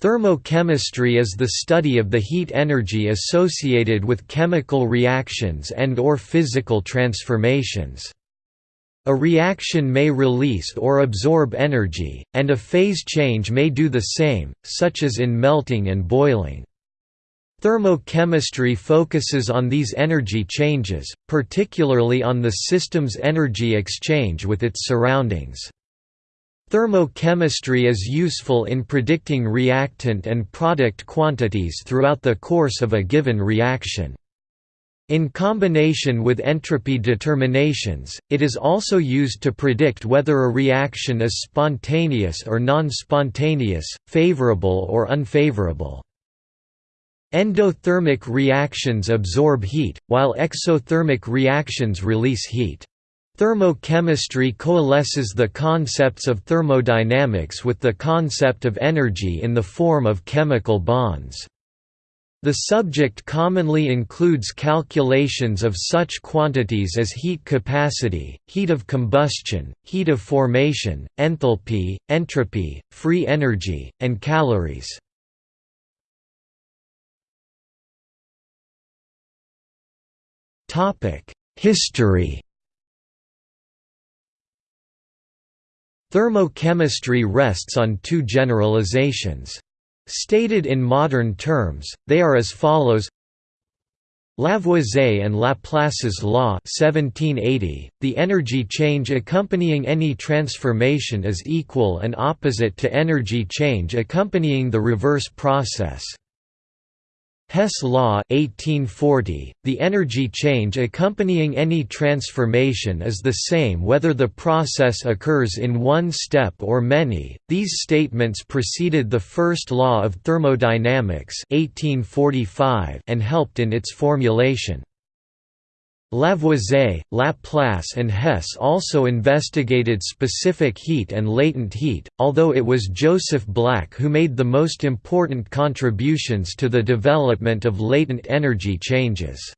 Thermochemistry is the study of the heat energy associated with chemical reactions and or physical transformations. A reaction may release or absorb energy, and a phase change may do the same, such as in melting and boiling. Thermochemistry focuses on these energy changes, particularly on the system's energy exchange with its surroundings. Thermochemistry is useful in predicting reactant and product quantities throughout the course of a given reaction. In combination with entropy determinations, it is also used to predict whether a reaction is spontaneous or non-spontaneous, favorable or unfavorable. Endothermic reactions absorb heat, while exothermic reactions release heat. Thermochemistry coalesces the concepts of thermodynamics with the concept of energy in the form of chemical bonds. The subject commonly includes calculations of such quantities as heat capacity, heat of combustion, heat of formation, enthalpy, entropy, free energy, and calories. History Thermochemistry rests on two generalizations. Stated in modern terms, they are as follows Lavoisier and Laplace's law 1780, the energy change accompanying any transformation is equal and opposite to energy change accompanying the reverse process. Hess law 1840, the energy change accompanying any transformation is the same whether the process occurs in one step or many. These statements preceded the first law of thermodynamics 1845 and helped in its formulation. Lavoisier, Laplace and Hess also investigated specific heat and latent heat, although it was Joseph Black who made the most important contributions to the development of latent energy changes.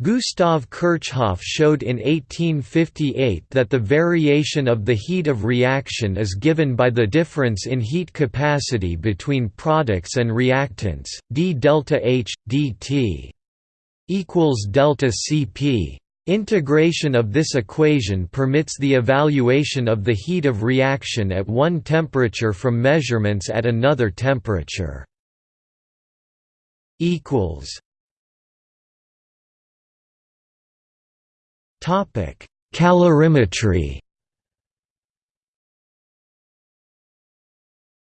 Gustav Kirchhoff showed in 1858 that the variation of the heat of reaction is given by the difference in heat capacity between products and reactants, d delta H, dt equals delta Cp. Integration of this equation permits the evaluation of the heat of reaction at one temperature from measurements at another temperature. equals Topic: Calorimetry.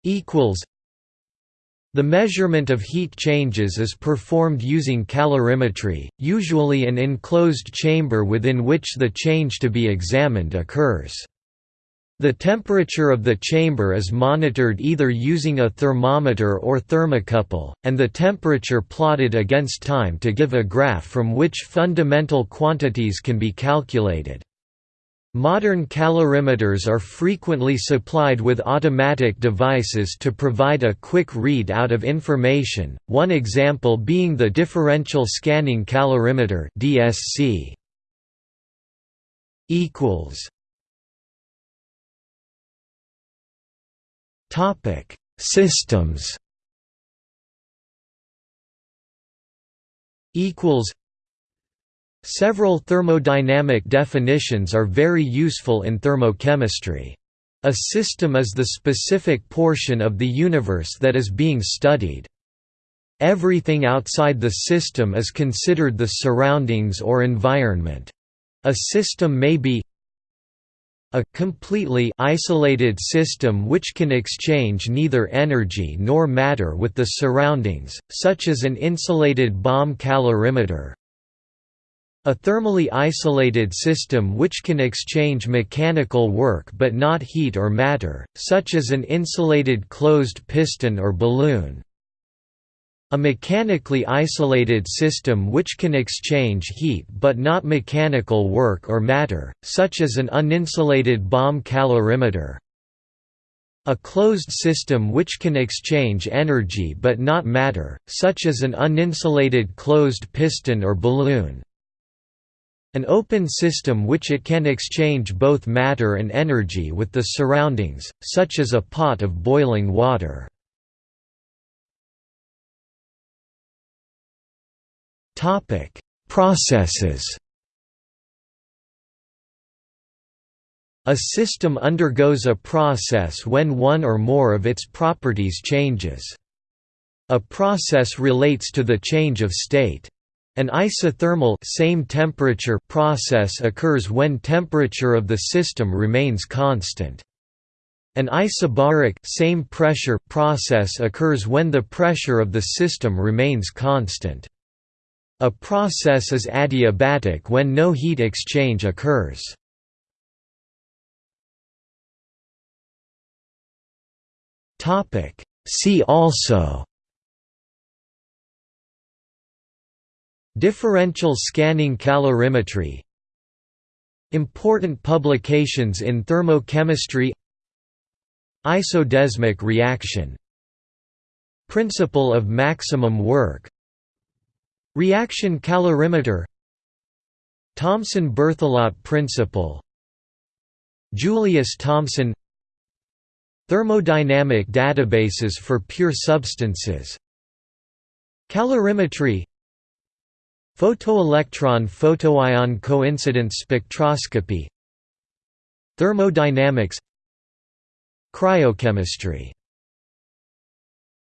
Equals the measurement of heat changes is performed using calorimetry, usually an enclosed chamber within which the change to be examined occurs. The temperature of the chamber is monitored either using a thermometer or thermocouple, and the temperature plotted against time to give a graph from which fundamental quantities can be calculated. Modern calorimeters are frequently supplied with automatic devices to provide a quick read-out of information, one example being the Differential Scanning Calorimeter DSC. Systems Several thermodynamic definitions are very useful in thermochemistry. A system is the specific portion of the universe that is being studied. Everything outside the system is considered the surroundings or environment. A system may be a completely isolated system which can exchange neither energy nor matter with the surroundings, such as an insulated bomb calorimeter, a thermally isolated system which can exchange mechanical work but not heat or matter, such as an insulated closed piston or balloon. A mechanically isolated system which can exchange heat but not mechanical work or matter, such as an uninsulated bomb calorimeter. A closed system which can exchange energy but not matter, such as an uninsulated closed piston or balloon An open system which it can exchange both matter and energy with the surroundings, such as a pot of boiling water. Processes A system undergoes a process when one or more of its properties changes. A process relates to the change of state. An isothermal same temperature process occurs when temperature of the system remains constant. An isobaric same pressure process occurs when the pressure of the system remains constant. A process is adiabatic when no heat exchange occurs. See also Differential scanning calorimetry Important publications in thermochemistry Isodesmic reaction Principle of maximum work Reaction calorimeter Thomsen-Berthelot principle Julius-Thomsen Thermodynamic databases for pure substances Calorimetry Photoelectron photoion coincidence spectroscopy Thermodynamics Cryochemistry